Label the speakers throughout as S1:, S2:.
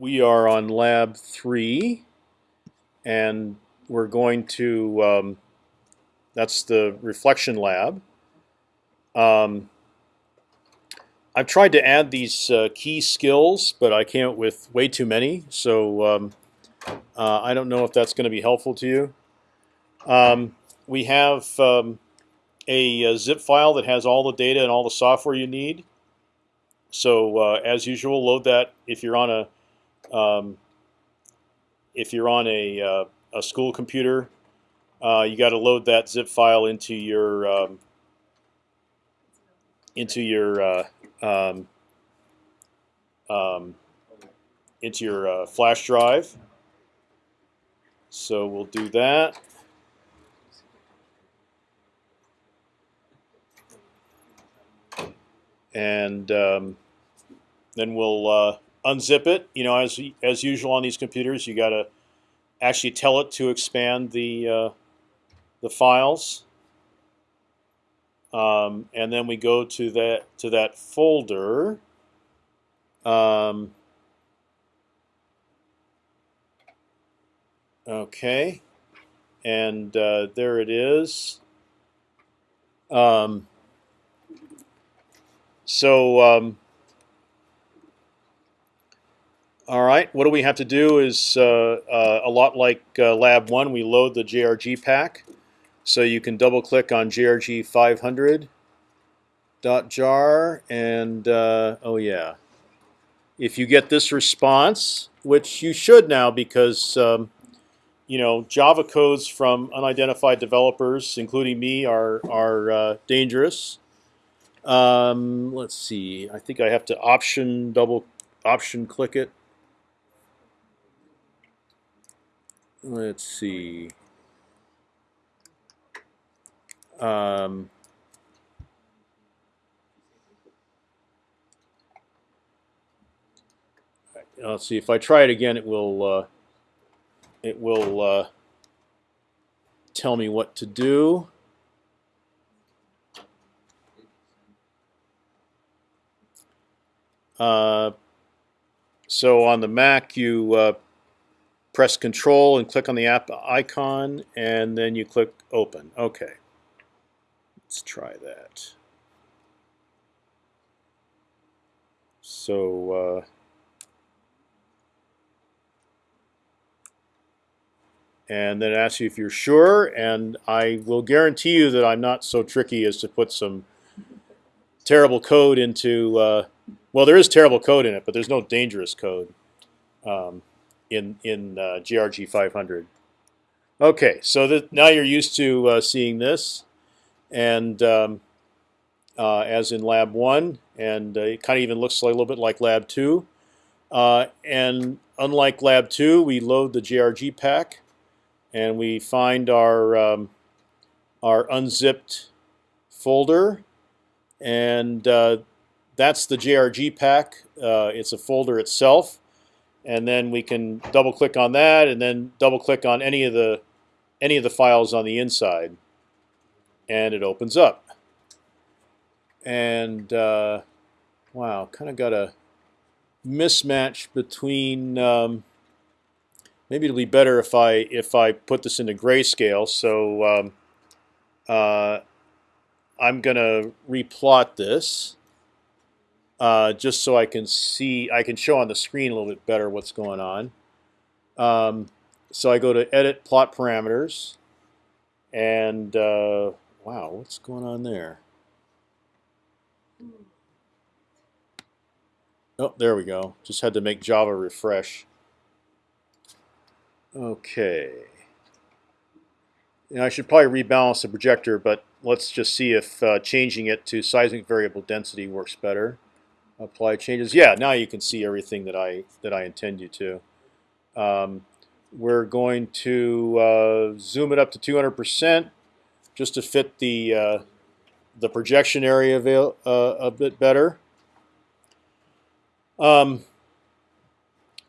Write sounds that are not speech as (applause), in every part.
S1: we are on lab three, and we're going to. Um, that's the reflection lab. Um, I've tried to add these uh, key skills, but I can't with way too many. So um, uh, I don't know if that's going to be helpful to you. Um, we have um, a, a, zip file that has all the data and all the software you need. So uh, as usual, load that if you're on a um, if you're on a, uh, a school computer. Uh, you got to load that zip file into your um, into your uh, um, um, into your uh, flash drive. So we'll do that. And um, then we'll uh, unzip it. You know, as as usual on these computers, you got to actually tell it to expand the uh, the files. Um, and then we go to that to that folder. Um, okay, and uh, there it is. Um, so um, all right, what do we have to do is uh, uh, a lot like uh, Lab 1, we load the JRG pack. So you can double click on JRG 500 jar and uh, oh yeah, if you get this response, which you should now because um, you know Java codes from unidentified developers, including me, are are uh, dangerous. Um, let's see. I think I have to option double option click it. Let's see. Um, let's see if I try it again, it will uh, it will uh, tell me what to do. Uh, so on the Mac, you uh, press Control and click on the app icon, and then you click Open. Okay. Let's try that. So uh, and then ask you if you're sure, and I will guarantee you that I'm not so tricky as to put some terrible code into. Uh, well, there is terrible code in it, but there's no dangerous code um, in in uh, JRG 500. Okay, so now you're used to uh, seeing this and um, uh, as in lab one, and uh, it kind of even looks a little bit like lab two. Uh, and unlike lab two, we load the JRG pack, and we find our um, our unzipped folder, and uh, that's the JRG pack. Uh, it's a folder itself, and then we can double click on that, and then double click on any of the any of the files on the inside and it opens up. And uh, wow, kind of got a mismatch between. Um, maybe it'll be better if I if I put this into grayscale. So um, uh, I'm gonna replot this. Uh, just so I can see, I can show on the screen a little bit better what's going on. Um, so I go to Edit Plot Parameters, and uh, Wow, what's going on there? Oh, there we go. Just had to make Java refresh. Okay. I should probably rebalance the projector, but let's just see if uh, changing it to seismic variable density works better. Apply changes. Yeah, now you can see everything that I that I intend you to. Um, we're going to uh, zoom it up to 200 percent just to fit the uh, the projection area uh, a bit better. Um,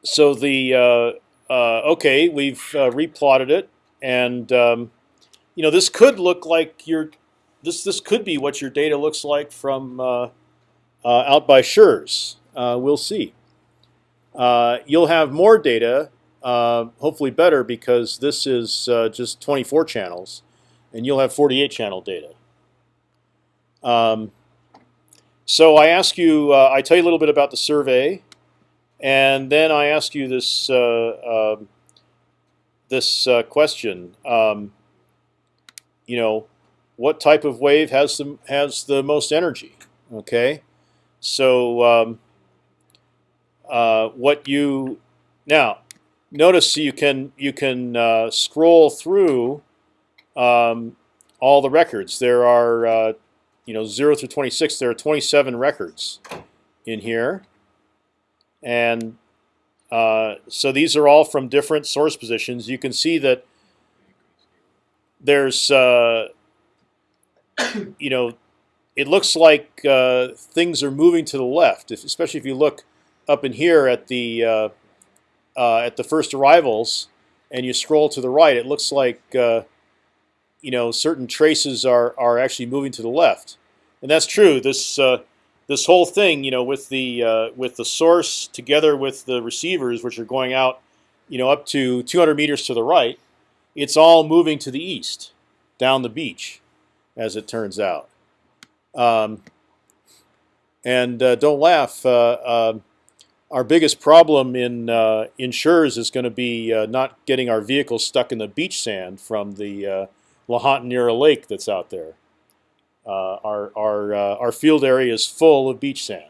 S1: so the uh, uh, okay, we've uh, replotted it, and um, you know this could look like your this this could be what your data looks like from out by Schurz. we'll see. uh, you'll have more data, uh, hopefully better, because this is uh, just 24 channels, and you'll have 48 channel data. Um, so I ask you, uh, I tell you a little bit about the survey, and then I ask you this uh, um, this uh, question. Um, you know, what type of wave has the has the most energy? Okay, so um, uh, what you now notice you can you can uh, scroll through um, all the records. There are uh, you know zero through 26. There are 27 records in here, and uh, so these are all from different source positions. You can see that there's uh, (coughs) you know it looks like uh, things are moving to the left, if, especially if you look up in here at the uh, uh, at the first arrivals, and you scroll to the right. It looks like uh, you know certain traces are are actually moving to the left, and that's true. This uh, this whole thing, you know, with the uh, with the source together with the receivers, which are going out, you know, up to 200 meters to the right, it's all moving to the east, down the beach, as it turns out. Um, and uh, don't laugh. Uh, um, our biggest problem in uh, in Schurz is going to be uh, not getting our vehicles stuck in the beach sand from the uh, La Lake that's out there. Uh, our our uh, our field area is full of beach sand.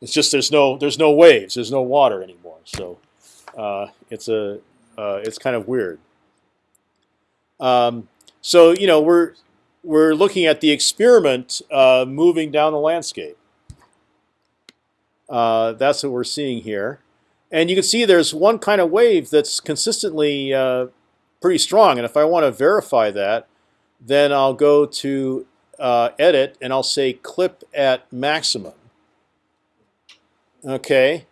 S1: It's just there's no there's no waves, there's no water anymore. So uh, it's a it's kind of weird. Um, so you know we're we're looking at the experiment moving down the landscape. Uh, that's what we're seeing here. And you can see there's one kind of wave that's consistently uh, pretty strong. And if I want to verify that, then I'll go to uh, Edit and I'll say Clip at Maximum. Okay,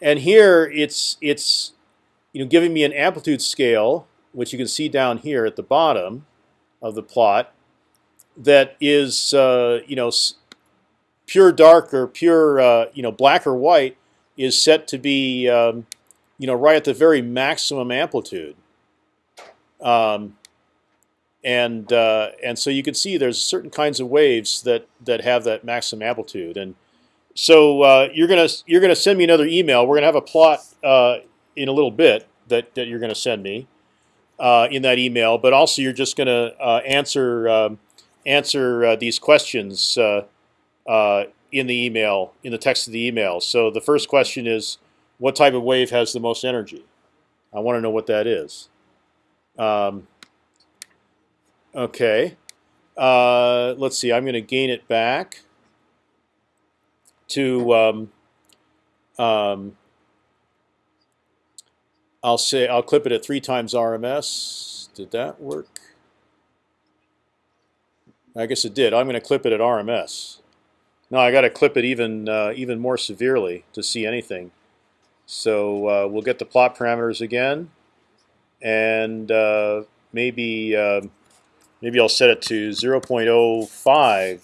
S1: and here it's it's you know giving me an amplitude scale, which you can see down here at the bottom of the plot, that is uh, you know pure dark or pure uh, you know black or white is set to be um, you know right at the very maximum amplitude. Um, and uh, and so you can see there's certain kinds of waves that that have that maximum amplitude. And so uh, you're gonna you're gonna send me another email. We're gonna have a plot uh, in a little bit that, that you're gonna send me uh, in that email. But also you're just gonna uh, answer um, answer uh, these questions uh, in the email, in the text of the email. So the first question is, what type of wave has the most energy? I want to know what that is. Um, okay. Uh, let's see. I'm going to gain it back to. Um, um, I'll say I'll clip it at three times RMS. Did that work? I guess it did. I'm going to clip it at RMS. No, I got to clip it even uh, even more severely to see anything. So uh, we'll get the plot parameters again, and uh, maybe um, maybe I'll set it to 0.05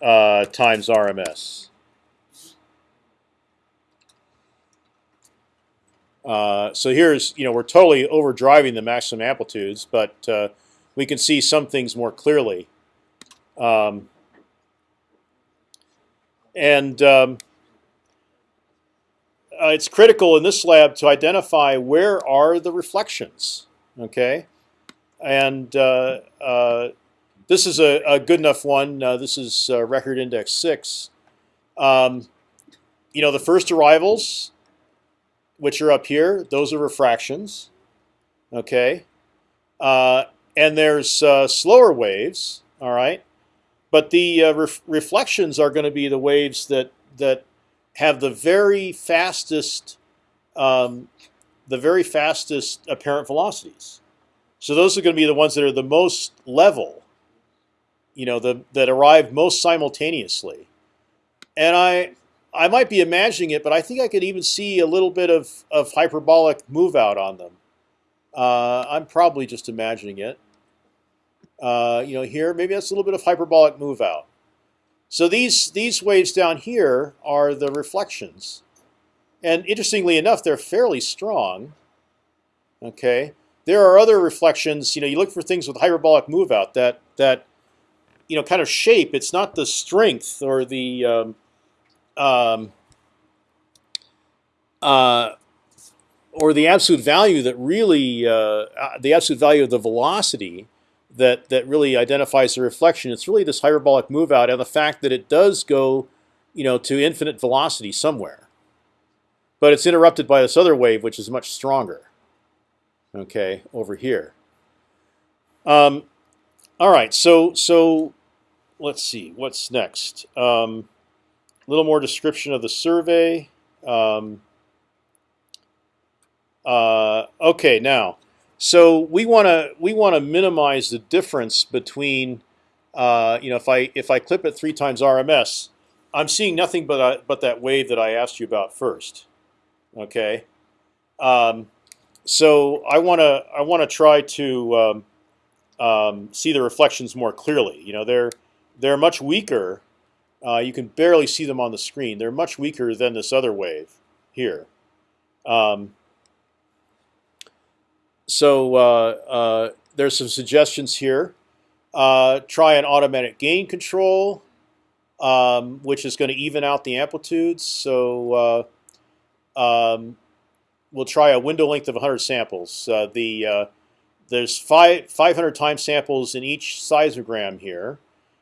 S1: uh, times RMS. Uh, so here's you know we're totally overdriving the maximum amplitudes, but uh, we can see some things more clearly. Um, and um, uh, it's critical in this lab to identify where are the reflections. Okay, and uh, uh, this is a, a, good enough one. Uh, this is uh, record index six. Um, you know the first arrivals, which are up here, those are refractions. Okay, uh, and there's slower waves. All right, but the uh, ref reflections are going to be the waves that that have the very fastest, um, the very fastest apparent velocities. So those are going to be the ones that are the most level. You know, the that arrive most simultaneously. And I I might be imagining it, but I think I could even see a little bit of of hyperbolic move out on them. Uh, I'm probably just imagining it. Uh, you know, here maybe that's a little bit of hyperbolic move out. So these these waves down here are the reflections, and interestingly enough, they're fairly strong. Okay, there are other reflections. You know, you look for things with hyperbolic move out that that you know kind of shape. It's not the strength or the um, um, uh, or the absolute value that really uh, uh, the absolute value of the velocity that that really identifies the reflection. It's really this hyperbolic move out and the fact that it does go, you know, to infinite velocity somewhere, but it's interrupted by this other wave, which is much stronger. Okay, over here. Um, all right, so so let's see what's next. Um, a little more description of the survey. Um, uh, okay, now, so we want to we want to minimize the difference between, uh, you know, if I if I clip it three times RMS, I'm seeing nothing but uh, but that wave that I asked you about first. Okay, um, so I want to I want to try to um, um, see the reflections more clearly. You know, they're they're much weaker. Uh, you can barely see them on the screen. They're much weaker than this other wave here. Um, so uh, uh, there's some suggestions here. Uh, try an automatic gain control, um, which is going to even out the amplitudes. So uh, um, we'll try a window length of 100 samples. Uh, the uh, there's five 500 time samples in each seismogram here.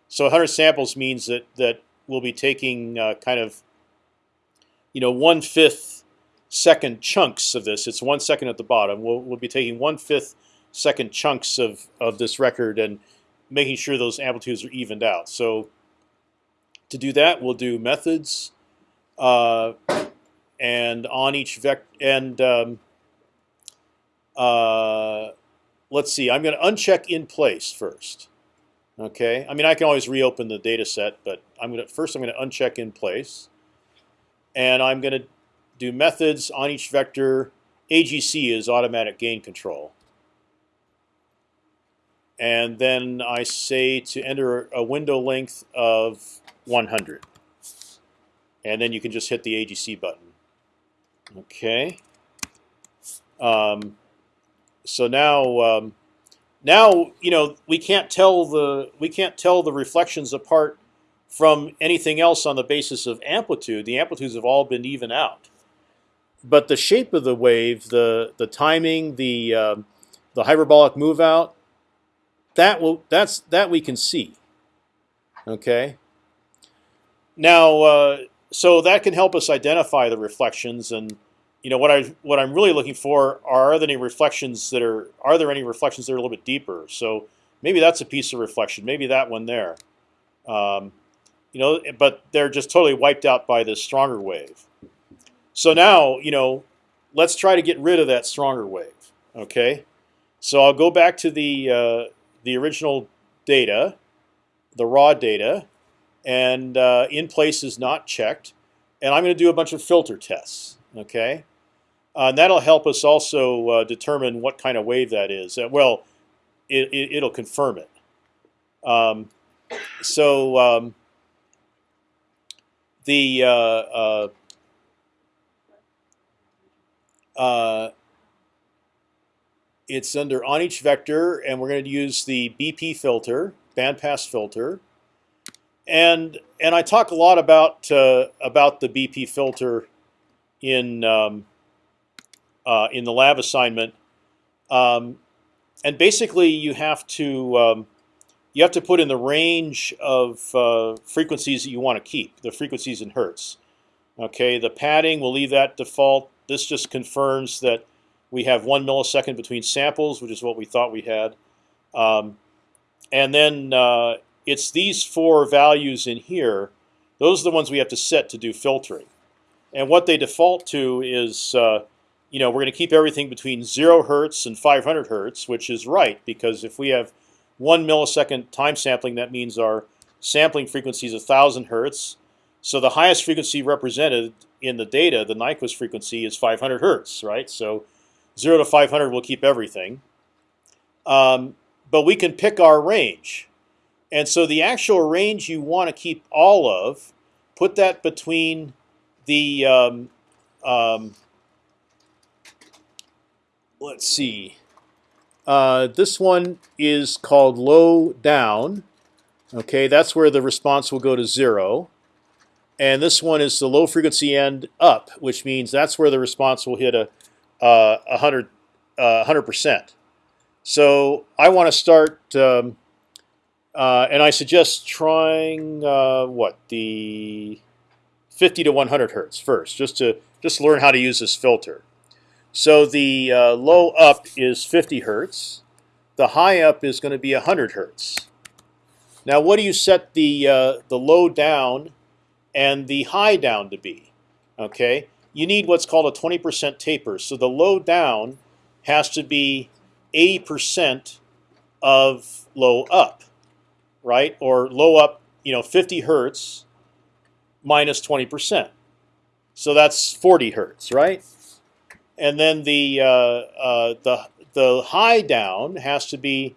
S1: So 100 samples means that that we'll be taking kind of you know one fifth second chunks of this. It's one second at the bottom. We'll, we'll be taking one fifth second chunks of, of this record and making sure those amplitudes are evened out. So to do that, we'll do methods, uh, and on each vector and um, uh, let's see. I'm going to uncheck in place first. Okay. I mean, I can always reopen the data set, but I'm going to first. I'm going to uncheck in place, and I'm going to do methods on each vector. AGC is automatic gain control. And then I say to enter a window length of 100. And then you can just hit the AGC button. Okay. Um, so now, um, now you know we can't tell the we can't tell the reflections apart from anything else on the basis of amplitude. The amplitudes have all been even out but the shape of the wave, the the timing, the um, the hyperbolic move out, that will that's that we can see. Okay. Now, uh, so that can help us identify the reflections, and you know what I what I'm really looking for are, are there any reflections that are are there any reflections that are a little bit deeper? So maybe that's a piece of reflection. Maybe that one there. Um, you know, but they're just totally wiped out by this stronger wave. So now, you know, let's try to get rid of that stronger wave. Okay, so I'll go back to the uh, the original data, the raw data, and uh, in place is not checked, and I'm going to do a bunch of filter tests. Okay, uh, and that'll help us also uh, determine what kind of wave that is. Uh, well, it, it, will confirm it. Um, so um, the uh, it's under on each vector, and we're going to use the BP filter, bandpass filter, and and I talk a lot about uh, about the BP filter in um, uh, in the lab assignment, um, and basically you have to um, you have to put in the range of uh, frequencies that you want to keep, the frequencies in hertz. Okay, the padding we'll leave that default. This just confirms that we have one millisecond between samples, which is what we thought we had. Um, and then uh, it's these four values in here. Those are the ones we have to set to do filtering. And what they default to is, uh, you know, we're going to keep everything between zero hertz and 500 hertz, which is right because if we have one millisecond time sampling, that means our sampling frequency is 1,000 hertz. So the highest frequency represented in the data, the Nyquist frequency is 500 hertz, right? So 0 to 500 will keep everything. Um, but we can pick our range. And so the actual range you want to keep all of, put that between the um, um, let's see. Uh, this one is called low down. Okay, that's where the response will go to zero. And this one is the low frequency end up, which means that's where the response will hit a uh, 100 uh, percent. So I want to start, um, uh, and I suggest trying uh, what the 50 to 100 hertz first, just to just learn how to use this filter. So the uh, low up is 50 hertz. The high up is going to be 100 hertz. Now, what do you set the uh, the low down and the high down to be? Okay, you need what's called a 20% taper. So the low down has to be 80% of low up, right? Or low up, you know, 50 hertz minus 20%. So that's 40 hertz, right? And then the uh, uh, the the high down has to be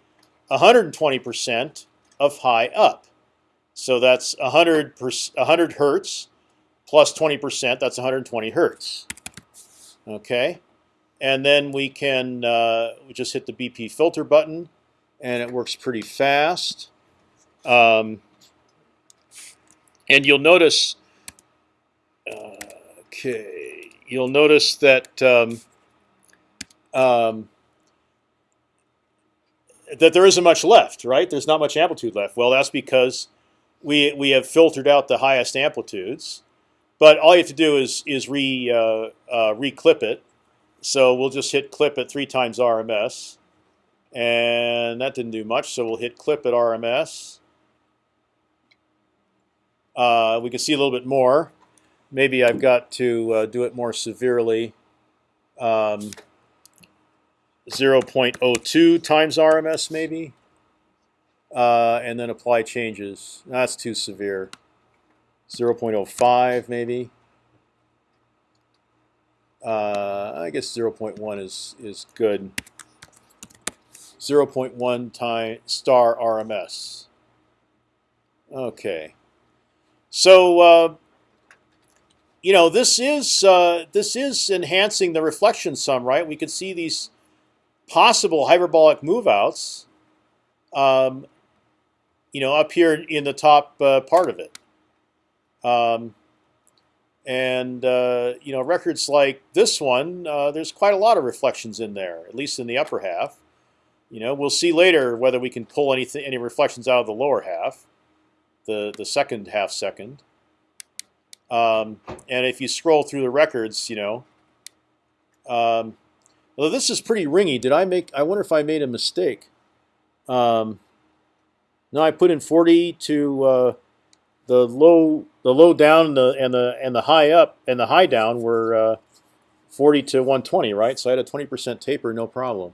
S1: 120% of high up. So that's 100 100 hertz plus 20%. That's 120 hertz. Okay, and then we can uh, we just hit the BP filter button, and it works pretty fast. Um, and you'll notice. Uh, okay, you'll notice that. Um, um, that there isn't much left, right? There's not much amplitude left. Well, that's because we we have filtered out the highest amplitudes. But all you have to do is is re uh, uh, reclip it. So we'll just hit clip at three times RMS, and that didn't do much. So we'll hit clip at RMS. Uh, we can see a little bit more. Maybe I've got to uh, do it more severely. Um, 0.02 times RMS maybe, uh, and then apply changes. That's too severe. 0.05 maybe. Uh, I guess 0.1 is is good. 0.1 time star RMS. Okay, so uh, you know this is uh, this is enhancing the reflection some, right? We could see these possible hyperbolic moveouts, um, you know, up here in the top uh, part of it. Um, and uh, you know, records like this one, uh, there's quite a lot of reflections in there, at least in the upper half. You know, we'll see later whether we can pull anything, any reflections out of the lower half, the the second half second. Um, and if you scroll through the records, you know, um, well, this is pretty ringy. Did I make? I wonder if I made a mistake. Um, no, I put in 40 to uh, the low, the low down, and the and the and the high up and the high down were uh, 40 to 120, right? So I had a 20% taper, no problem.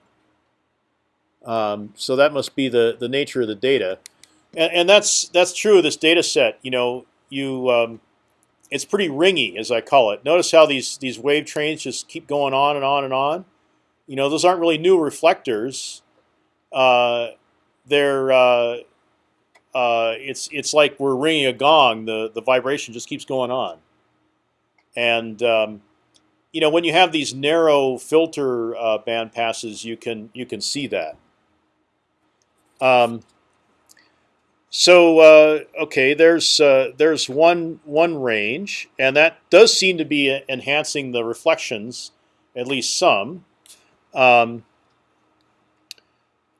S1: Um, so that must be the the nature of the data, and, and that's that's true of this data set. You know, you um, it's pretty ringy as I call it. Notice how these these wave trains just keep going on and on and on you know, those aren't really new reflectors. Uh, they're uh, uh, it's it's like we're ringing a gong. The the vibration just keeps going on, and um, you know when you have these narrow filter uh, band passes, you can you can see that. Um, so uh, okay, there's uh, there's one one range, and that does seem to be enhancing the reflections, at least some. Um,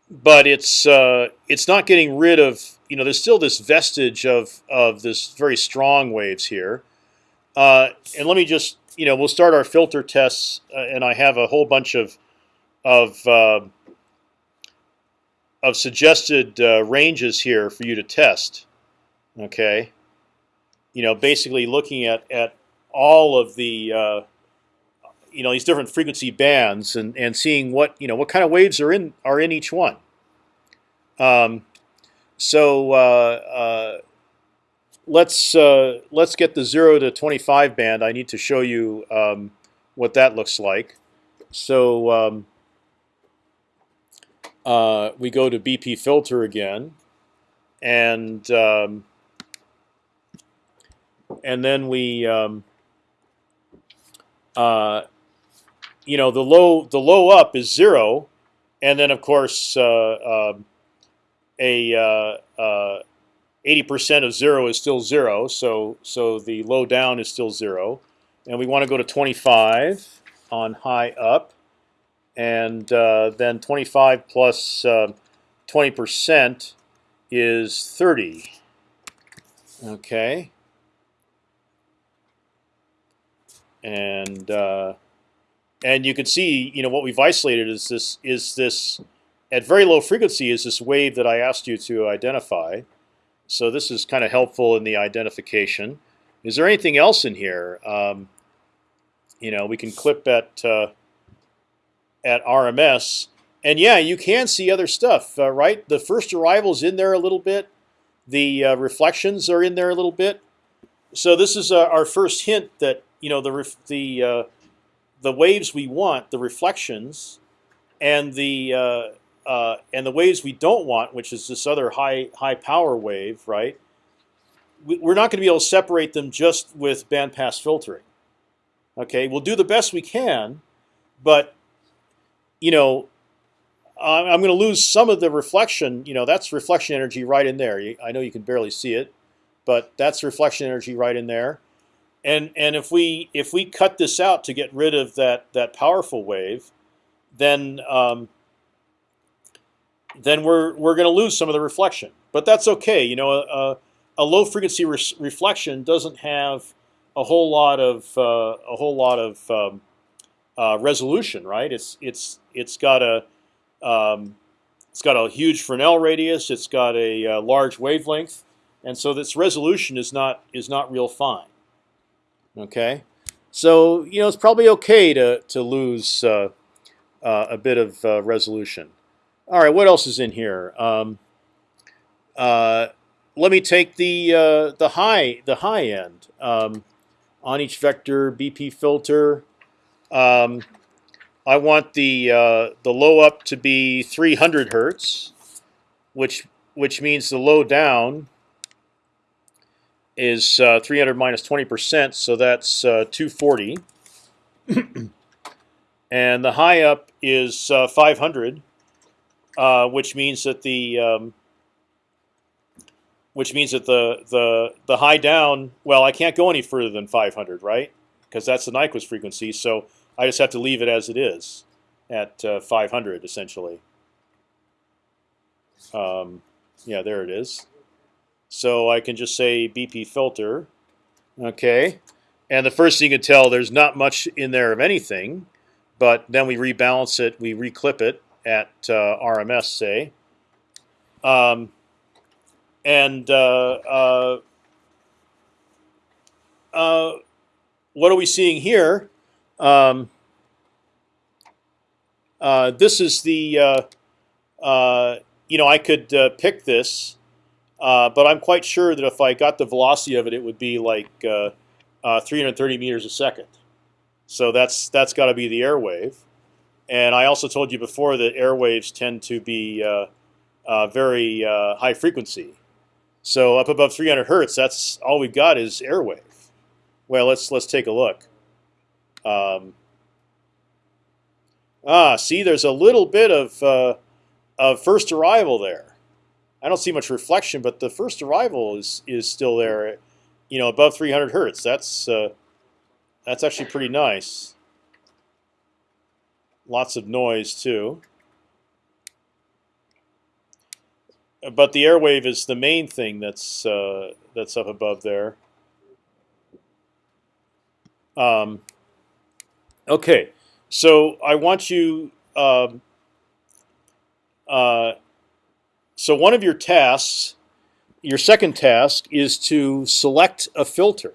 S1: but it's uh, it's not getting rid of you know there's still this vestige of of this very strong waves here. Uh, and let me just you know we'll start our filter tests, uh, and I have a whole bunch of of uh, of suggested uh, ranges here for you to test. Okay, you know basically looking at at all of the uh, you know these different frequency bands and and seeing what you know what kind of waves are in are in each one. Um, so uh, uh, let's uh, let's get the zero to twenty five band. I need to show you um, what that looks like. So um, uh, we go to BP filter again, and um, and then we um, you know, the low the low up is zero, and then of course uh, um, a uh, uh, eighty percent of zero is still zero. So so the low down is still zero, and we want to go to twenty five on high up, and uh, then twenty five plus plus twenty percent is thirty. Okay. And uh, and you can see, you know, what we've isolated is this is this at very low frequency is this wave that I asked you to identify. So this is kind of helpful in the identification. Is there anything else in here? Um, you know, we can clip at uh, at RMS, and yeah, you can see other stuff, uh, right? The first arrivals in there a little bit. The uh, reflections are in there a little bit. So this is uh, our first hint that you know the the uh, the waves we want, the reflections, and the uh, and the waves we don't want, which is this other high high power wave, right? We're not going to be able to separate them just with bandpass filtering. Okay, we'll do the best we can, but you know, I'm going to lose some of the reflection. You know, that's reflection energy right in there. I know you can barely see it, but that's reflection energy right in there and and if we if we cut this out to get rid of that that powerful wave, then um, then we're we're going to lose some of the reflection. But that's okay. You know, a, a low frequency re reflection doesn't have a whole lot of uh, a whole lot of um, uh, resolution, right? It's it's it's got a um, it's got a huge Fresnel radius. It's got a, a uh, large wavelength, and so this resolution is not is not real fine. Okay, so you know it's probably okay to to lose uh, uh, a bit of uh, resolution. All right, what else is in here? Um, uh, let me take the uh, the high the high end um, on each vector BP filter. Um, I want the uh, the low up to be 300 hertz, which which means the low down is uh, 300 minus 20 percent, so that's uh, 240. (clears throat) and the high up is uh, 500, uh, which means that the um, which means that the the the high down. Well, I can't go any further than 500, right? Because that's the Nyquist frequency. So I just have to leave it as it is at uh, 500 essentially. Um, yeah, there it is. So I can just say BP filter, okay. And the first thing you can tell, there's not much in there of anything, but then we rebalance it, we reclip it at uh, RMS, say. Um, and uh, uh, what are we seeing here? Um, this is the, you know, I could pick this uh, but I'm quite sure that if I got the velocity of it, it would be like uh, uh, 330 meters a second. So that's that's got to be the air wave. And I also told you before that airwaves tend to be uh, uh, very uh, high frequency. So up above 300 hertz, that's all we've got is airwave. Well, let's let's take a look. Um, ah, see, there's a little bit of of first arrival there. I don't see much reflection, but the first arrival is is still there, you know, above 300 hertz. That's uh, that's actually pretty nice. Lots of noise too. But the airwave is the main thing that's uh, that's up above there. Um, okay, so I want you. Um, uh, so one of your tasks, your second task, is to select a filter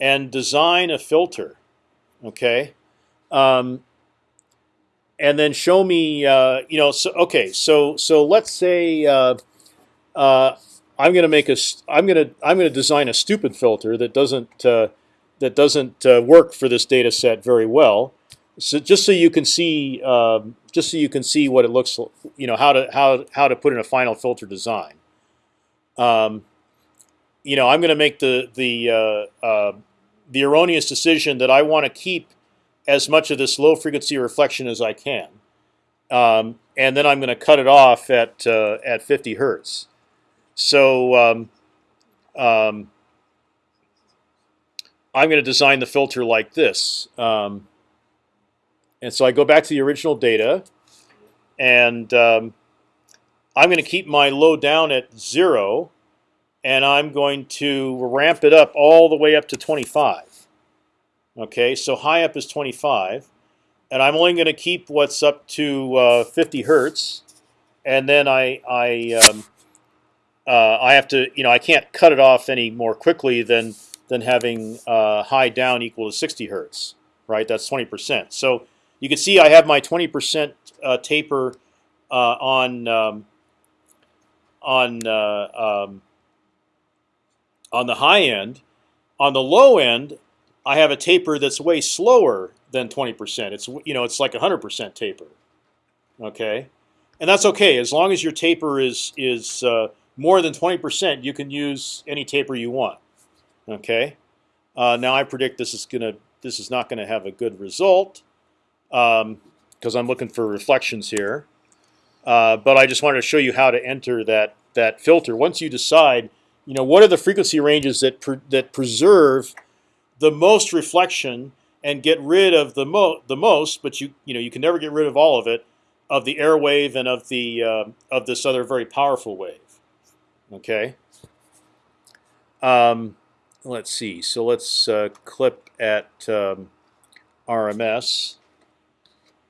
S1: and design a filter. Okay, um, and then show me. Uh, you know, so okay, so so let's say uh, uh, I'm going to make a. I'm going to I'm going to design a stupid filter that doesn't uh, that doesn't uh, work for this data set very well. So just so you can see, um, just so you can see what it looks, you know, how to how how to put in a final filter design. Um, you know, I'm going to make the the uh, the erroneous decision that I want to keep as much of this low frequency reflection as I can, um, and then I'm going to cut it off at uh, at 50 hertz. So um, um, I'm going to design the filter like this. Um, and so I go back to the original data, and um, I'm going to keep my low down at zero, and I'm going to ramp it up all the way up to 25. Okay, so high up is 25, and I'm only going to keep what's up to uh, 50 hertz, and then I I um, uh, I have to you know I can't cut it off any more quickly than than having uh, high down equal to 60 hertz, right? That's 20 percent. So you can see I have my 20 percent uh, taper uh, on um, on uh, um, on the high end. On the low end, I have a taper that's way slower than 20 percent. It's you know it's like 100 percent taper. Okay, and that's okay as long as your taper is is uh, more than 20 percent. You can use any taper you want. Okay, uh, now I predict this is gonna this is not going to have a good result because um, I'm looking for reflections here. Uh, but I just wanted to show you how to enter that that filter. Once you decide, you know, what are the frequency ranges that pre that preserve the most reflection and get rid of the mo the most, but you you know you can never get rid of all of it, of the air wave and of the uh, of this other very powerful wave. Okay. Um, let's see. So let's uh, clip at um, RMS.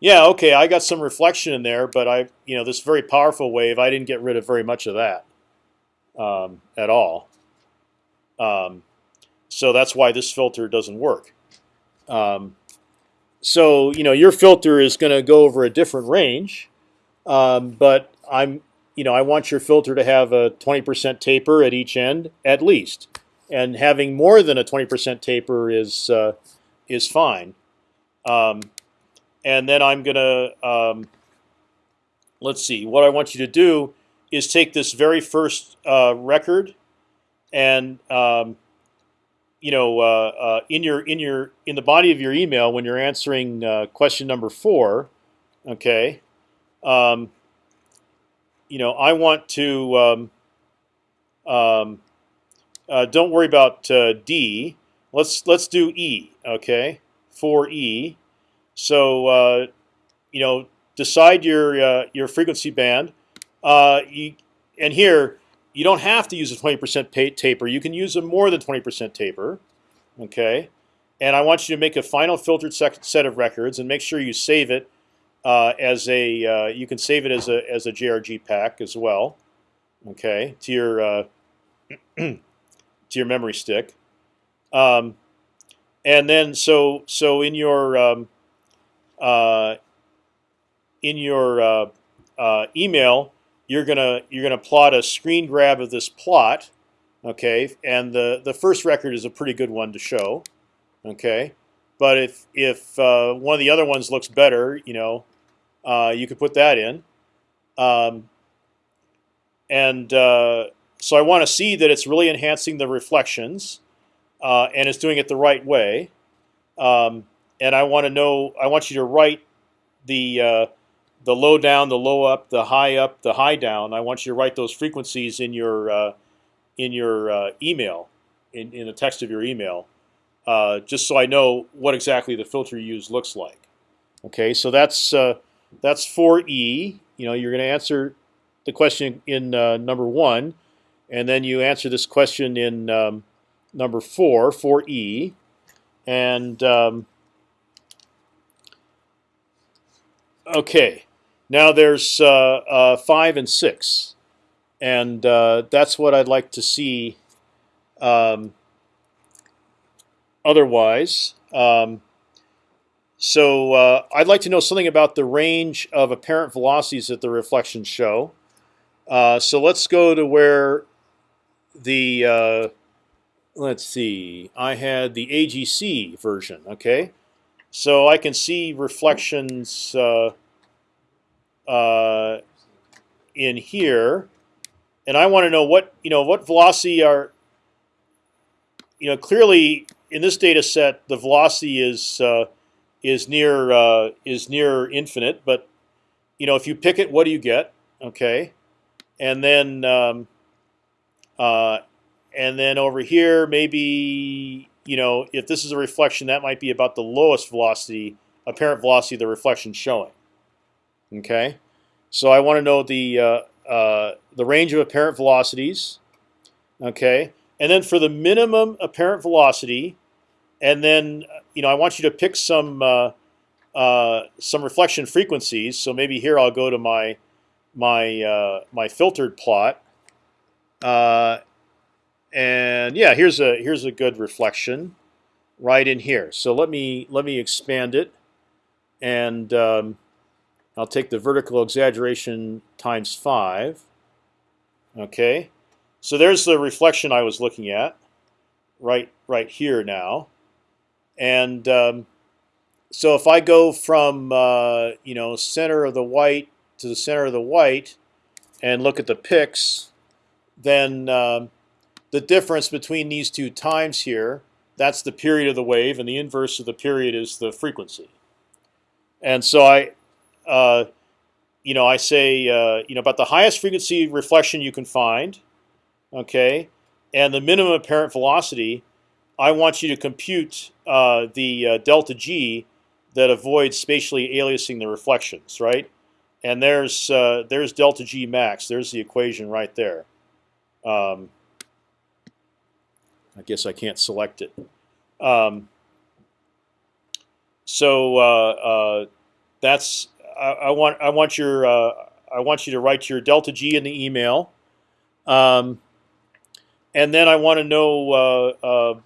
S1: Yeah, okay, I got some reflection in there, but I, you know, this very powerful wave, I didn't get rid of very much of that um, at all. Um, so that's why this filter doesn't work. Um, so you know, your filter is going to go over a different range, um, but I'm, you know, I want your filter to have a 20% taper at each end at least, and having more than a 20% taper is uh, is fine. Um, and then I'm gonna um, let's see. What I want you to do is take this very first uh, record, and um, you know, uh, uh, in your in your in the body of your email when you're answering uh, question number four, okay. Um, you know, I want to. Um, um, uh, don't worry about uh, D. Let's let's do E. Okay, for E. So uh, you know, decide your your frequency band. You, and here, you don't have to use a 20% taper. You can use a more than 20% taper. Okay, and I want you to make a final filtered set of records and make sure you save it uh, as a. Uh, you can save it as a as a JRG pack as well. Okay, to your uh, (clears throat) to your memory stick. Um, and then so so in your um, uh, in your uh, uh, email, you're gonna you're gonna plot a screen grab of this plot, okay? And the the first record is a pretty good one to show, okay? But if if uh, one of the other ones looks better, you know, uh, you could put that in. Um, and uh, so I want to see that it's really enhancing the reflections, and it's doing it the right way. Um, and I want to know. I want you to write the uh, the low down, the low up, the high up, the high down. I want you to write those frequencies in your uh, in your uh, email, in in the text of your email, uh, just so I know what exactly the filter you use looks like. Okay, so that's uh, that's for E. You know, you're going to answer the question in uh, number one, and then you answer this question in um, number four for E, and um, Okay, now there's uh, uh, five and six, and uh, that's what I'd like to see. Um, otherwise, um, so uh, I'd like to know something about the range of apparent velocities that the reflections show. Uh, so let's go to where the uh, let's see. I had the AGC version. Okay, so I can see reflections uh, in here, and I want to know what you know what velocity are. You know, clearly in this data set, the velocity is uh, is near uh, is near infinite. But you know, if you pick it, what do you get? Okay, and then um, uh, and then over here, maybe you know, if this is a reflection, that might be about the lowest velocity, apparent velocity of the reflection showing. Okay, so I want to know the uh, uh, the range of apparent velocities. Okay, and then for the minimum apparent velocity, and then you know I want you to pick some uh, uh, some reflection frequencies. So maybe here I'll go to my my uh, my filtered plot, uh, and yeah, here's a here's a good reflection right in here. So let me let me expand it, and um, I'll take the vertical exaggeration times five. Okay, so there's the reflection I was looking at, right right here now, and um, so if I go from uh, you know center of the white to the center of the white, and look at the pix, then um, the difference between these two times here, that's the period of the wave, and the inverse of the period is the frequency. And so I, uh, you know, I say, uh, you know, about the highest frequency reflection you can find, okay, and the minimum apparent velocity, I want you to compute uh, the uh, delta g that avoids spatially aliasing the reflections, right? And there's uh, there's delta g max. There's the equation right there. Um, I guess I can't select it. Um, so that's I, want I want your uh, I want you to write your delta g in the email, um, and then I want to know uh, uh,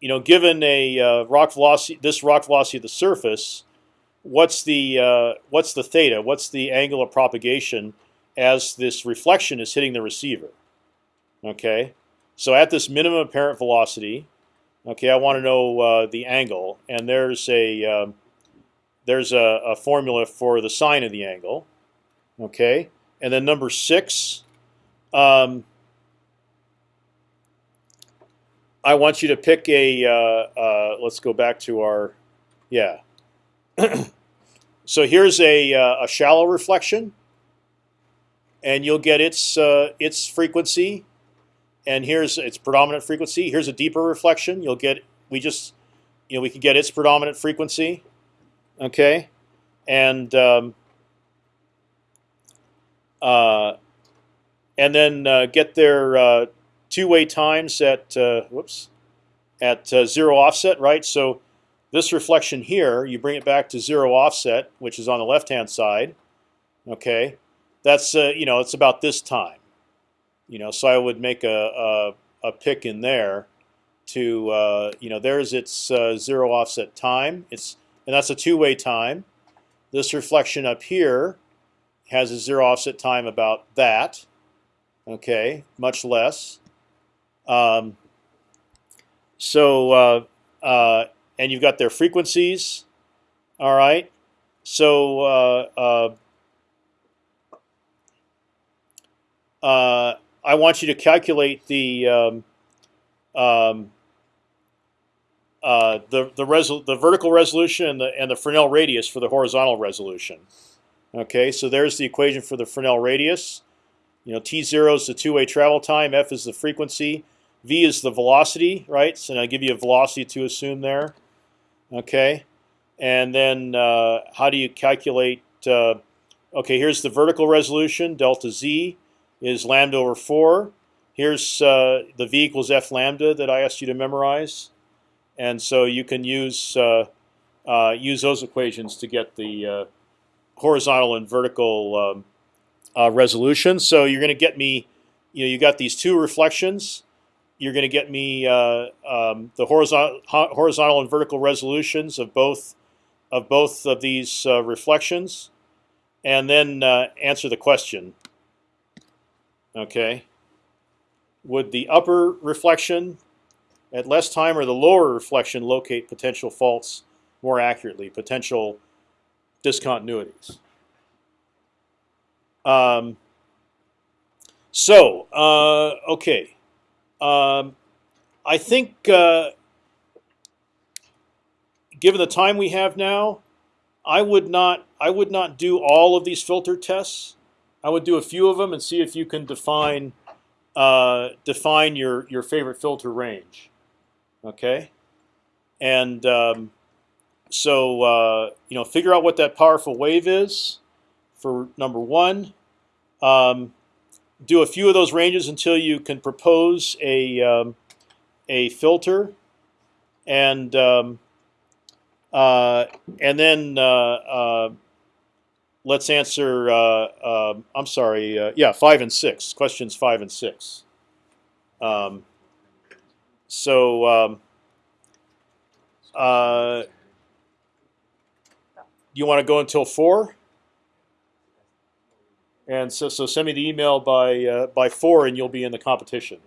S1: you know given a uh, rock velocity this rock velocity of the surface, what's the what's the theta? What's the angle of propagation as this reflection is hitting the receiver? Okay. So at this minimum apparent velocity, okay, I want to know uh, the angle, and there's a um, there's a, a, formula for the sine of the angle, okay, and then number six. Um, I want you to pick a. Uh, uh, let's go back to our, yeah. (clears throat) so here's a, uh, a shallow reflection, and you'll get its uh, its frequency and here's its predominant frequency. Here's a deeper reflection. You'll get we just you know we can get its predominant frequency, okay, and um, uh, and then uh, get their uh, two-way times at uh, whoops at uh, zero offset, right? So this reflection here, you bring it back to zero offset, which is on the left-hand side. Okay, that's you know it's about this time. You know, so I would make a a, a pick in there to you know there's its zero offset time. It's and that's a two-way time. This reflection up here has a zero offset time about that. Okay, much less. Um, so uh, uh and you've got their frequencies. All right. So uh, uh, I want you to calculate the um, um, uh, the the, the vertical resolution and the and the Fresnel radius for the horizontal resolution. Okay, so there's the equation for the Fresnel radius. You know, t zero is the two-way travel time, f is the frequency, v is the velocity, right? So I give you a velocity to assume there. Okay, and then uh, how do you calculate? Uh, okay, here's the vertical resolution, delta z is lambda over 4. Here's uh, the v equals f lambda that I asked you to memorize. And so you can use uh, uh, use those equations to get the uh, horizontal and vertical um, uh, resolution. So you're going to get me, you know, you got these two reflections. You're going to get me uh, um, the horizontal horizontal and vertical resolutions of both of both of these reflections, and then answer the question. Okay. Would the upper reflection at less time or the lower reflection locate potential faults more accurately, potential discontinuities? Um, so, uh, okay. Um, I think, uh, given the time we have now, I would not I would not do all of these filter tests. I would do a few of them and see if you can define uh, define your your favorite filter range. Okay, and um, so uh, you know figure out what that powerful wave is for number one. Um, do a few of those ranges until you can propose a um, a filter, and um, uh, and then uh, uh, let's answer. Uh, um, I'm sorry. uh, yeah, five and six. Questions five and six. Um, so. Um, uh, you want to go until four? And so, so send me the email by uh, by four, and you'll be in the competition.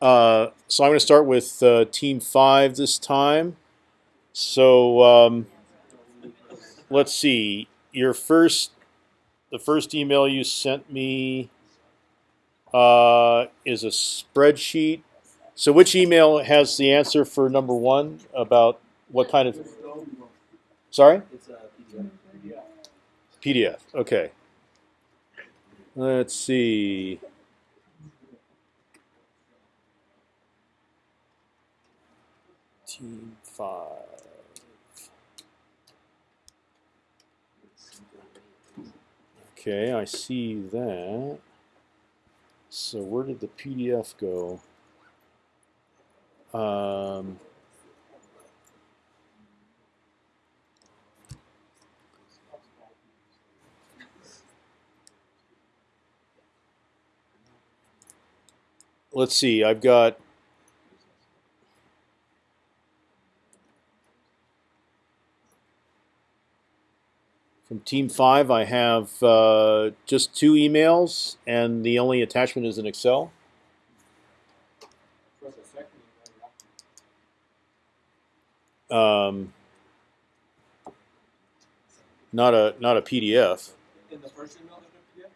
S1: Uh, so I'm going to start with uh, team five this time. So um, let's see. Your first, the first email you sent me uh, is a spreadsheet. So which email has the answer for number one about what kind of? Sorry.
S2: It's a PDF.
S1: PDF. Okay. Let's see. Team five. Okay, I see that. So where did the PDF go? Um, let's see. I've got Team Five. I have uh, just two emails, and the only attachment is an Excel.
S2: Press a second
S1: Um, not a not a PDF.
S2: In the first email, there's no PDF?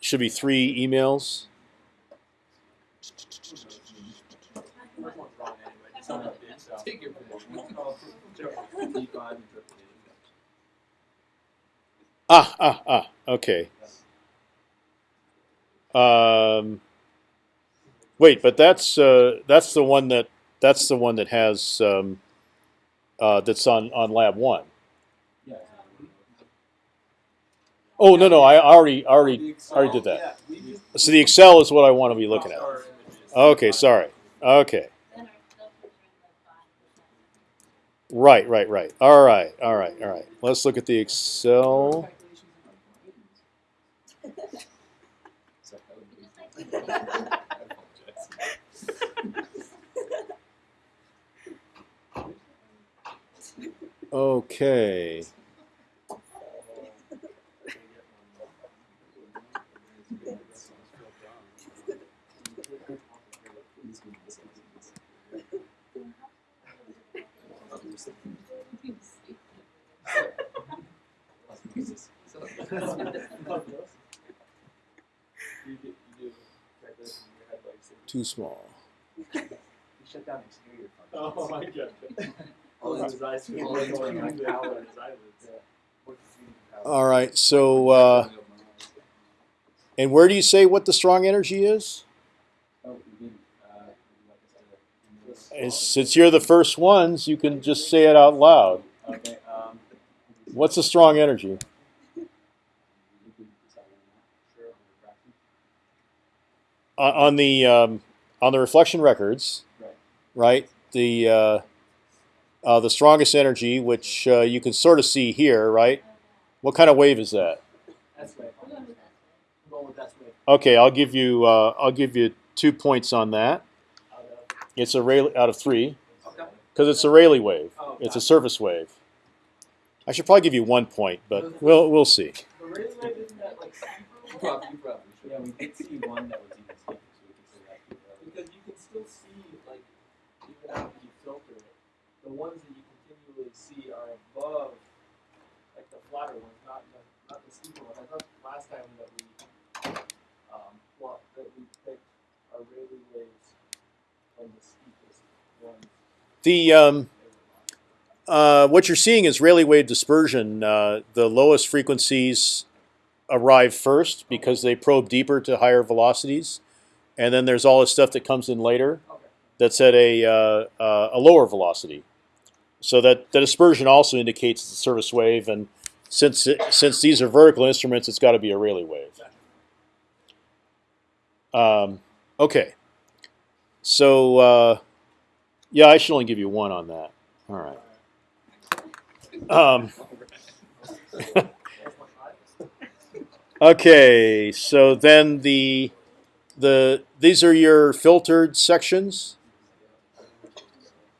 S1: Should be three emails. (laughs)
S2: First one's wrong anyway. Just open up the Excel. Take your pick. D5 interpretation.
S1: Ah ah ah. Okay. Um, wait, but that's uh, that's the one that that's the one that has um, uh, that's on on lab one. Oh no no I already already already did that. So the Excel is what I want to be looking at. Okay, sorry. Okay.
S3: Then our filters are in the five
S1: Right, right, right. All right, all right, all right. Let's look at the Excel. Okay.
S2: You do, you do like this in your head, like, so-
S1: Too small.
S4: You shut down exterior
S2: Oh
S4: functions.
S2: my god. (laughs)
S4: Oh, that's-
S2: his eyes going
S4: that's
S2: on
S4: right.
S2: his power and his eyelids.
S4: What do you have?
S1: All right. So, uh, and where do you say what the strong energy is?
S4: Oh, we didn't, uh, like I said,
S1: It's- Since you're the first ones, you can just say it out loud.
S4: Um.
S1: What's the strong energy?
S4: You can decide on that. Sure, on refraction.
S1: On on the um, on the reflection records,
S4: Right.
S1: right? The uh, uh, the strongest energy, which uh, you can sort of see here, right? What kind of wave is that?
S4: That's right.
S3: We're going with that.
S4: I'm going with that's right.
S1: Okay, I'll give you uh, I'll give you two points on that. It's a Rayleigh out of three because it's a Rayleigh wave.
S4: Oh,
S1: It's a surface wave. I should probably give you one point, but we'll we'll see.
S2: The Rayleigh wave isn't that like super
S4: You probably, you probably should. Yeah, we did see one that was
S2: the ones that you continually see are above, like the flatter ones, not the, not the steeper ones. I thought last time that we um, well, that we picked our Rayleigh waves and
S1: the steepest ones. The um, uh, what you're seeing is Rayleigh wave dispersion. Uh, the lowest frequencies arrive first because they probe deeper to higher velocities, and then there's all this stuff that comes in later that's at a, uh, uh, a lower velocity. So that the dispersion also indicates it's a surface wave, and since it, since these are vertical instruments, it's got to be a Rayleigh wave. Um, okay. So uh, yeah, I should only give you one on that. All right. Um, (laughs) okay, so then the the these are your filtered sections,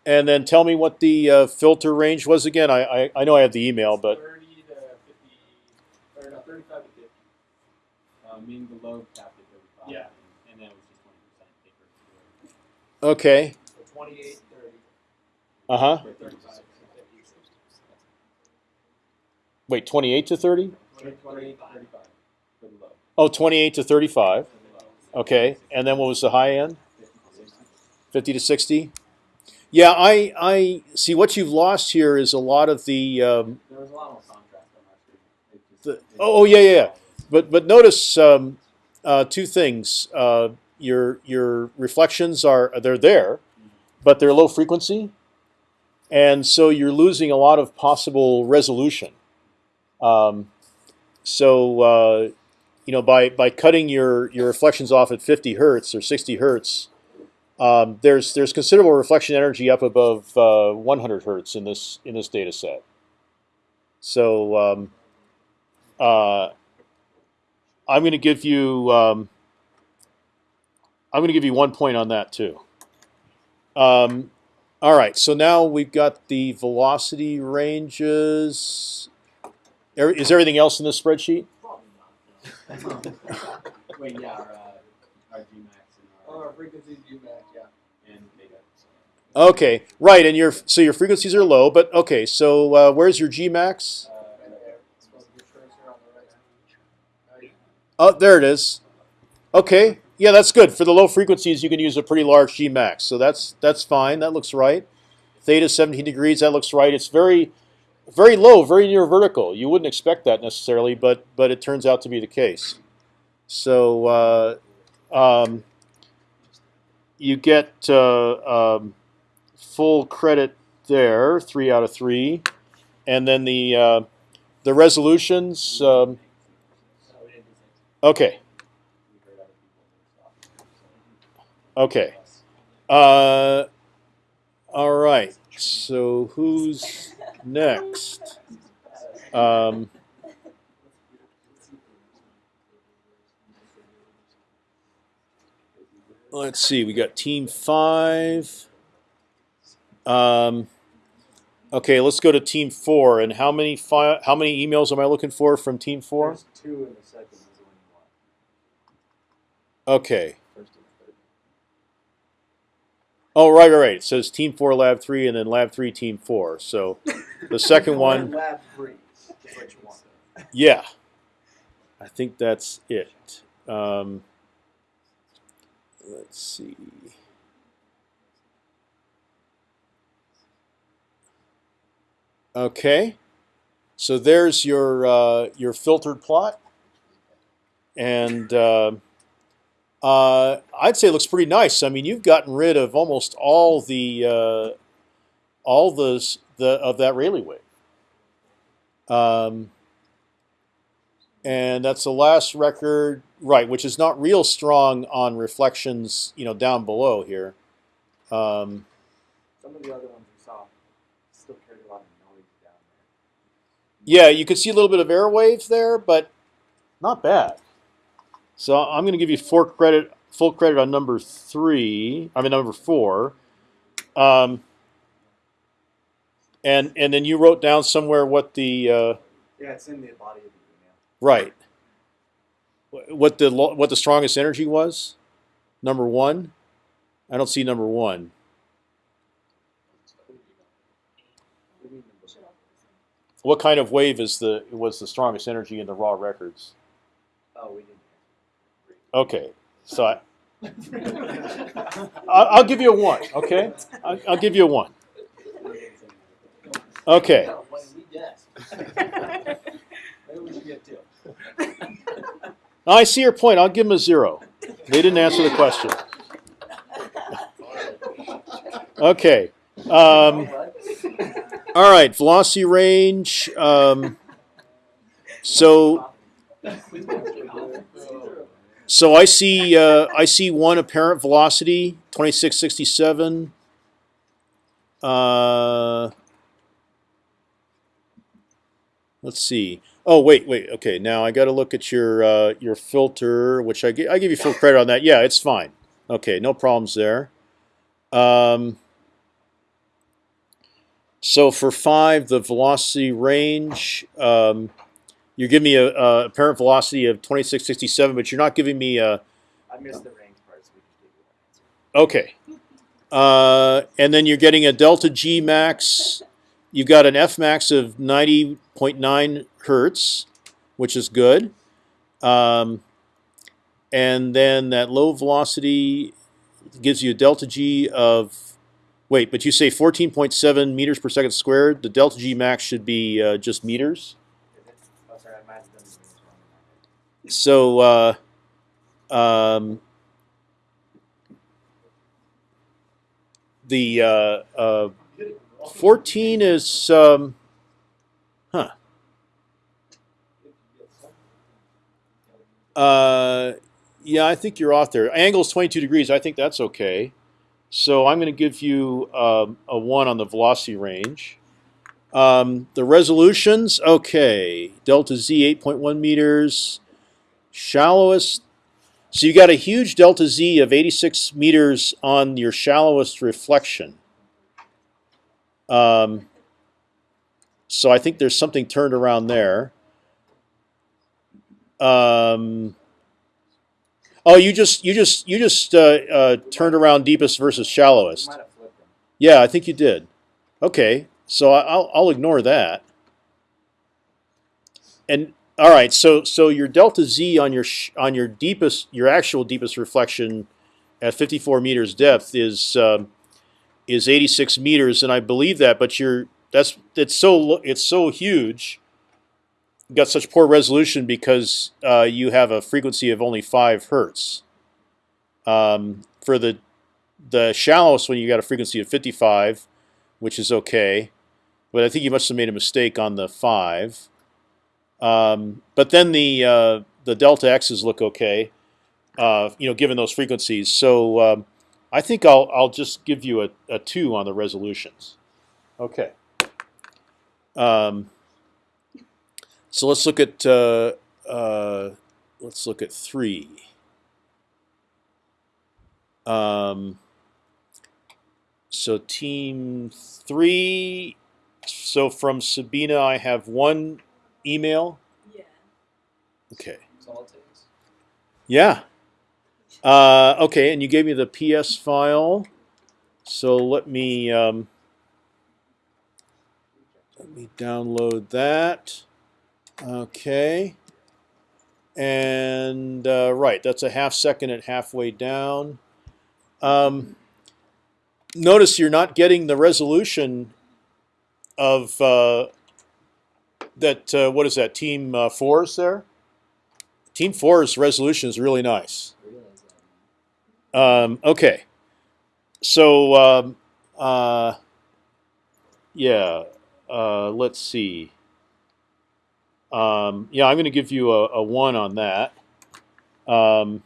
S1: and then tell me what the uh, filter range was again. I, I I know I have the email, but
S2: Thirty to fifty, or no, thirty-five to fifty.
S4: Uh, meaning the low capped at thirty-five.
S2: Yeah.
S4: And then it was just twenty percent taper.
S1: okay,
S2: So twenty-eight, thirty,
S1: uh huh.
S2: or thirty-five to fifty.
S1: Wait, twenty eight to thirty?
S2: Twenty-
S4: Twenty-eight,
S2: Twenty-five.
S4: thirty-five for the low.
S1: Oh, 28 to thirty five.
S4: For the low.
S1: Okay, and then what was the high end?
S4: Fifty to sixty.
S1: 50 to 60 yeah i i see what you've lost here is a lot of the um,
S4: There was a lot of contrast, I'm not sure. It just-
S1: The- oh, oh, yeah, yeah, yeah. but but notice um, uh, two things uh, your your reflections are they're there but they're low frequency and so you're losing a lot of possible resolution um, so uh, you know by by cutting your your reflections off at 50 hertz or 60 hertz um, there's there's considerable reflection energy up above uh, 100 hertz in this in this data set. So um, uh, I'm going to give you um, I'm going to give you one point on that too. Um, all right, so now we've got the velocity ranges. Is everything else in this spreadsheet?
S2: Probably not. no. (laughs)
S4: Wait, yeah, our, uh, our Gmax and
S2: Oh,
S4: our,
S2: our frequency do back, yeah.
S4: and Vega.
S1: Okay, right, and your so your frequencies are low, but okay. So uh, where's your Gmax?
S2: Uh, right there. It's supposed to be cursor on the right. Right.
S1: Oh, there it is. Okay, yeah, that's good. For the low frequencies, you can use a pretty large Gmax, so that's that's fine. That looks right. Theta 17 degrees, that looks right. It's very, very low, very near vertical. You wouldn't expect that necessarily, but but it turns out to be the case. So uh, um, you get uh, um, full credit there, three out of three, and then the uh, the resolutions. Um, okay, okay. Uh, all right. So who's next? Um, let's see. We got team five. Um, okay, let's go to team four. And how many How many emails am I looking for from team four?
S4: There's two in the second, one.
S1: Okay.
S4: First and third.
S1: Oh, right, right, right. It says team four, lab three, and then lab three, team four. So the (laughs) second one.
S2: Lab three. Is what you want.
S1: Yeah, I think that's it. Um, let's see. Okay, so there's your uh, your filtered plot, and uh, uh, I'd say it looks pretty nice. I mean, you've gotten rid of almost all the uh, all the the of that Rayleigh wave. Um, and that's the last record, right? Which is not real strong on reflections, you know, down below here. Um,
S2: Some of the other ones we saw still carried a lot of noise down there.
S1: yeah, you could see a little bit of airwave there, but not bad. So I'm going to give you four credit, full credit on number three. I mean number four. Um, and and then you wrote down somewhere what the uh,
S2: Yeah, it's in the body of the email.
S1: right. Wh- What the what the strongest energy was? Number one. I don't see number one.
S2: What do you mean number one?
S1: What kind of wave is the was the strongest energy in the raw records?
S2: Oh, we didn't.
S1: Okay, so I, I'll give you a one. Okay, I'll, I'll give you a one. Okay.
S2: No, when we guess. (laughs) Maybe we should get two. (laughs)
S1: I see your point. I'll give them a zero. They didn't answer the question. Okay. Um, all right. Velocity range. Um, so so I see uh, I see one apparent velocity twenty six sixty seven. Uh, let's see. Oh wait, wait. Okay, now I got to look at your uh, your filter, which I gi- I give you full credit on that. Yeah, it's fine. Okay, no problems there. Um, so for five, the velocity range, um, you give me a, a apparent velocity of twenty six sixty seven, but you're not giving me a
S4: I missed the range part, so we just gave you.
S1: Okay. Uh, and then you're getting a delta G max. You've got an F max of 90.9 hertz, which is good. Um, and then that low velocity gives you a delta G of, wait, but you say 14.7 meters per second squared. The delta G max should be uh, just meters. So, uh, um, the uh, uh, 14 is, um, huh. Uh, yeah, I think you're off there. Angle is 22 degrees. I think that's okay. So I'm going to give you um, a 1 on the velocity range. Um, the resolutions, okay. Delta Z 8.1 meters. Shallowest. So you got a huge delta Z of 86 meters on your shallowest reflection. Um, so I think there's something turned around there. Um, oh, you just you just you just uh, uh, turned around deepest versus shallowest.
S4: might have flipped them.
S1: Yeah, I think you did. Okay, so I- I'll I'll ignore that. And all right, so so your delta z on your sh- on your deepest your actual deepest reflection at 54 meters depth is um, is 86 meters, and I believe that. But you're that's it's so it's so huge. Got such poor resolution because uh, you have a frequency of only five hertz. Um, for the the shallowest one, you got a frequency of 55, which is okay. But I think you must have made a mistake on the five. Um, but then the uh, the delta x's look okay, uh, you know, given those frequencies. So um, I think I'll I'll just give you a, a two on the resolutions. Okay. Um, so let's look at uh, uh, let's look at three. Um, so team three. So from Sabina, I have one email.
S3: Yeah.
S1: Okay.
S2: That's all it takes.
S1: Yeah. Uh, okay, and you gave me the PS file. So let me um, let me download that. Okay. And uh, right, that's a half second at halfway down. Um, notice you're not getting the resolution of uh, that. Uh, what is that? Team uh, fours there. Team four's resolution is really nice. Um, okay, so um, uh, yeah, uh, let's see. Um, yeah, I'm going to give you a, a one on that. Um,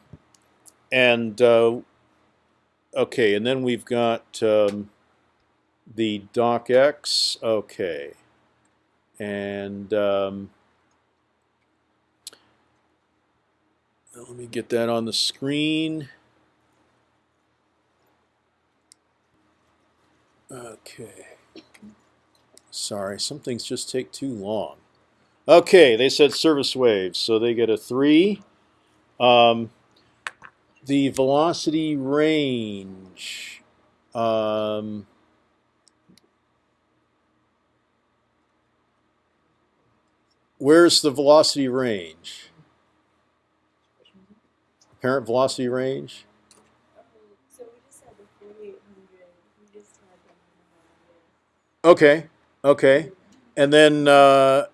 S1: and uh, okay, and then we've got um, the docx. Okay, and um, let me get that on the screen. Okay. Sorry, some things just take too long. Okay, they said surface waves, so they get a three. Um, the velocity range. Um, where's the velocity range? Apparent velocity range?
S3: So we just had the 4800. We just had them in the
S1: Okay. Okay, and then uh,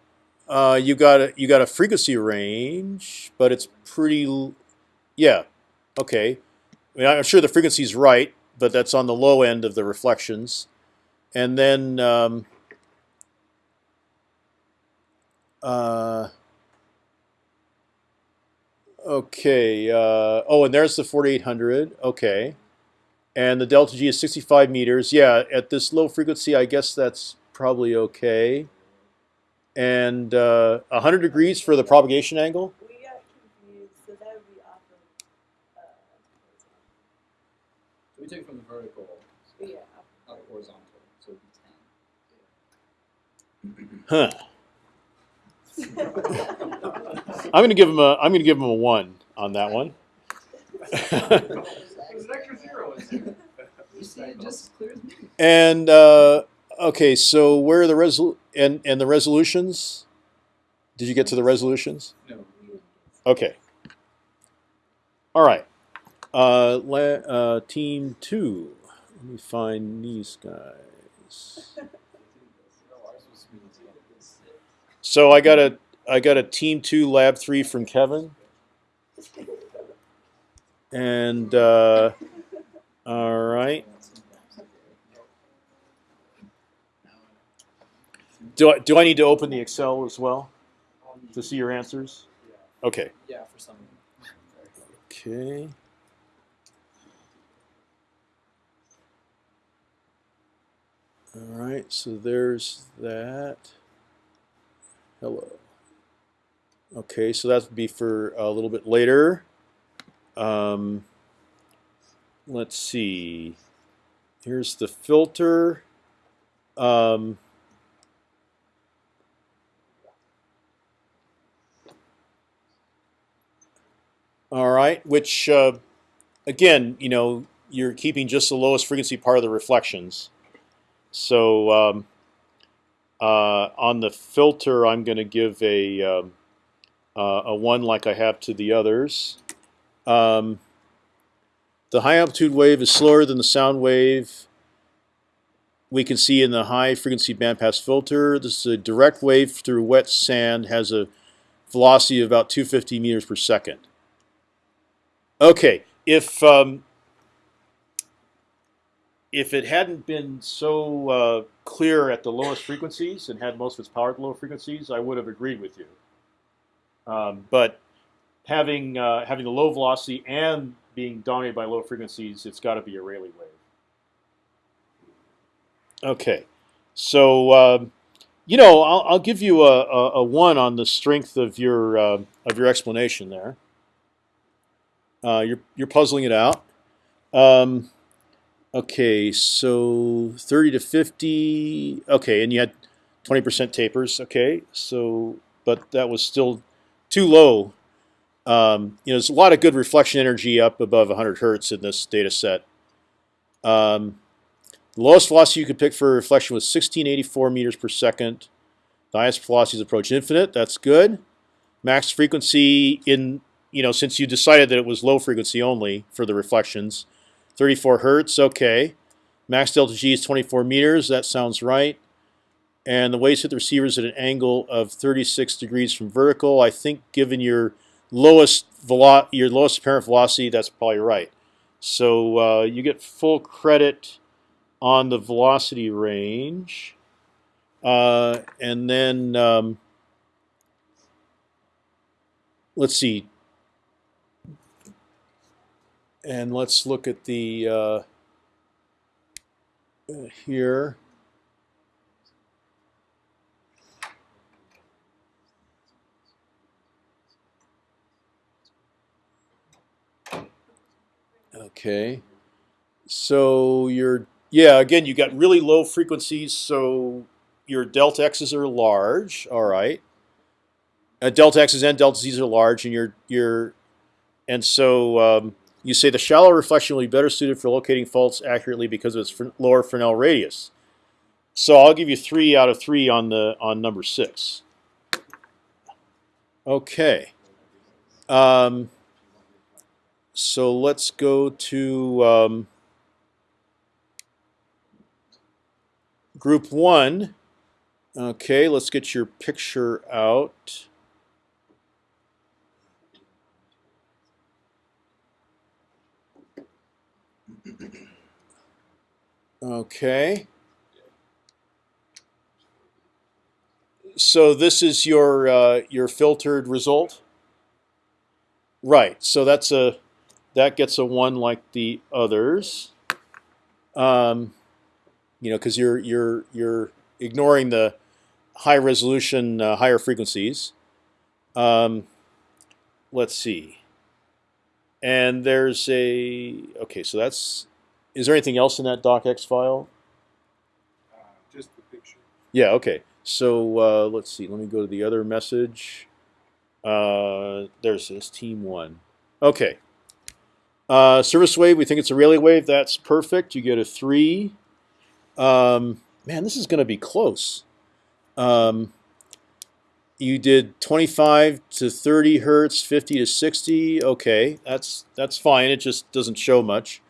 S1: uh, you got a you got a frequency range, but it's pretty. l- Yeah. Okay. I mean, I'm sure the frequency's right, but that's on the low end of the reflections. And then. Um, uh, okay. Uh, oh, and there's the 4800. Okay. And the delta G is 65 meters. Yeah, at this low frequency, I guess that's probably okay. And uh, 100 degrees for the propagation angle.
S5: We got confused, so that would be off of, uh,
S4: So we take from the vertical
S5: yeah.
S4: up horizontal, so it'd be ten.
S1: Huh. I'm gonna give him a. I'm gonna give him a one on that one. (laughs) (laughs)
S2: There's an extra zero in there.
S4: You see it just as clear as me.
S1: and uh, okay, so where are the resol and and the resolutions? Did you get to the resolutions?
S4: No.
S1: Okay. All right. Uh, la- uh, team two. Let me find these guys.
S4: No, ours was smooth as well.
S1: So I got a I got a team two lab three from Kevin. And uh, all right. Do I do I need to open the Excel as well to see your answers? Okay.
S4: Yeah, for some.
S1: Okay. All right, so there's that. Hello. Okay, so that would be for a little bit later. Um, let's see. Here's the filter. Um, all right, which uh, again, you know, you're keeping just the lowest frequency part of the reflections. So um, uh, on the filter, I'm going to give a um, uh, a one like I have to the others. Um, the high amplitude wave is slower than the sound wave. We can see in the high frequency bandpass filter. This is a direct wave through wet sand. Has a velocity of about 250 meters per second. Okay, if um, if it hadn't been so uh, clear at the lowest frequencies and had most of its power at the lower frequencies, I would have agreed with you. Um, but having uh, having the low velocity and being dominated by low frequencies, it's got to be a Rayleigh wave. Okay, so um, you know I'll, I'll give you a, a, a one on the strength of your uh, of your explanation there. Uh, you're you're puzzling it out. Um, Okay, so 30 to 50. Okay, and you had 20% tapers. Okay, so but that was still too low. Um, you know, there's a lot of good reflection energy up above 100 hertz in this data set. Um, the lowest velocity you could pick for reflection was 1684 meters per second. The highest velocities approach infinite. That's good. Max frequency in you know since you decided that it was low frequency only for the reflections. 34 hertz, okay. Max delta G is 24 meters, that sounds right. And the waves hit the receivers at an angle of 36 degrees from vertical. I think given your lowest velo your lowest apparent velocity, that's probably right. So uh, you get full credit on the velocity range. Uh, and then um, let's see, and let's look at the uh, here. Okay, so you're yeah again you got really low frequencies, so your delta x's are large. All right, uh, delta x's and delta z's are large, and you're you're and so um, you say the shallow reflection will be better suited for locating faults accurately because of its lower Fresnel radius. So I'll give you three out of three on the on number six. Okay. Um, so let's go to um, group one. Okay, let's get your picture out. Okay. So this is your uh, your filtered result. Right. So that's a that gets a one like the others. Um, you know, because you're you're you're ignoring the high resolution, uh, higher frequencies. Um, let's see. And there's a okay. So that's. Is there anything else in that docx file?
S6: Uh, just the picture.
S1: Yeah. Okay. So uh, let's see. Let me go to the other message. Uh, there's this team one. Okay. Uh, surface wave. We think it's a Rayleigh wave. That's perfect. You get a three. Um, man, this is going to be close. Um, you did 25 to 30 hertz, 50 to 60. Okay, that's that's fine. It just doesn't show much.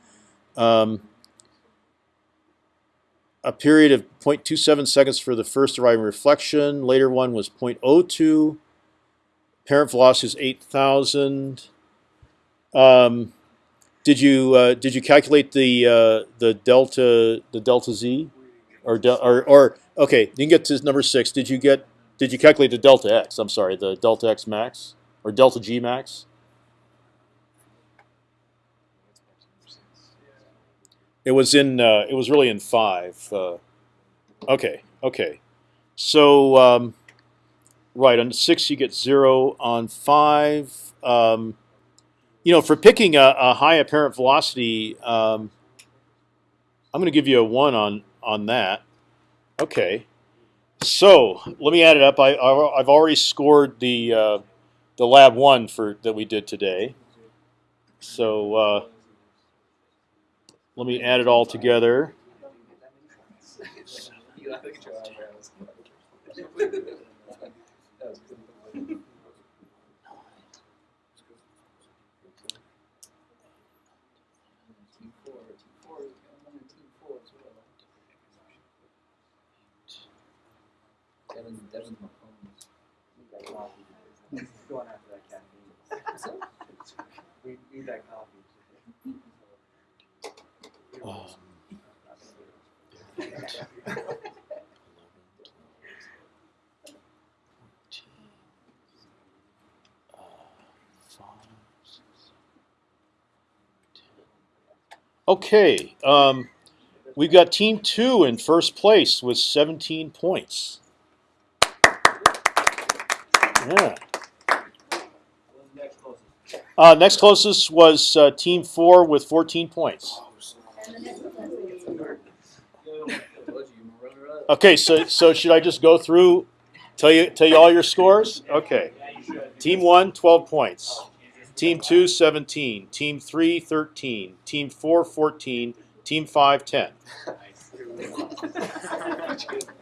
S1: Um, a period of 0.27 seconds for the first arriving reflection. Later one was 0.02. Parent velocity is 8,000. Um, did you uh, did you calculate the uh, the delta the delta z or del or or okay? You can get to number six. Did you get did you calculate the delta x? I'm sorry, the delta x max or delta g max? It was in. Uh, it was really in five. Uh, okay. Okay. So um, right on six you get zero. On five, um, you know, for picking a, a high apparent velocity, um, I'm going to give you a one on on that. Okay. So let me add it up. I, I've already scored the uh, the lab one for that we did today. So. Uh, let me add it all together. (laughs) (laughs)
S4: You look at your eyebrows. That was good. Team four, team four, I'm on team four as well. Devin,
S2: After that caffeine. We need that coffee.
S1: Okay, um, we've got Team Two in first place with 17 points. Yeah.
S2: Next closest?
S1: Uh, next closest was uh, Team Four with 14 points. Okay, so so should I just go through, tell you tell you all your scores? Okay. Team one, 12 points. Team 2, 17. Team 3, 13. Team 4, 14. Team 5, 10.
S2: Nice. (laughs)